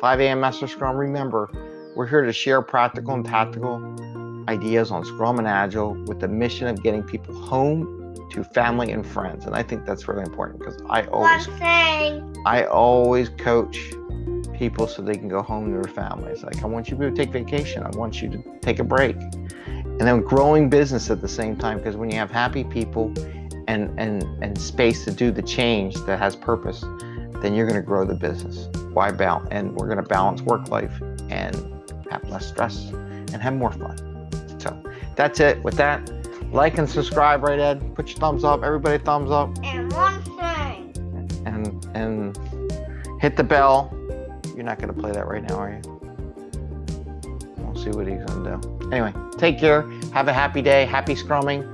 5 a.m. Master Scrum. Remember, we're here to share practical and tactical ideas on Scrum and Agile with the mission of getting people home to family and friends. And I think that's really important because I always. I always coach people so they can go home to their families. Like I want you to take vacation. I want you to take a break. And then growing business at the same time because when you have happy people and and and space to do the change that has purpose, then you're going to grow the business. Why balance? And we're going to balance work life and have less stress and have more fun. So that's it. With that, like and subscribe, right, Ed? Put your thumbs up. Everybody, thumbs up, And one thing. and and hit the bell. You're not going to play that right now, are you? We'll see what he's going to do. Anyway, take care. Have a happy day. Happy scrumming.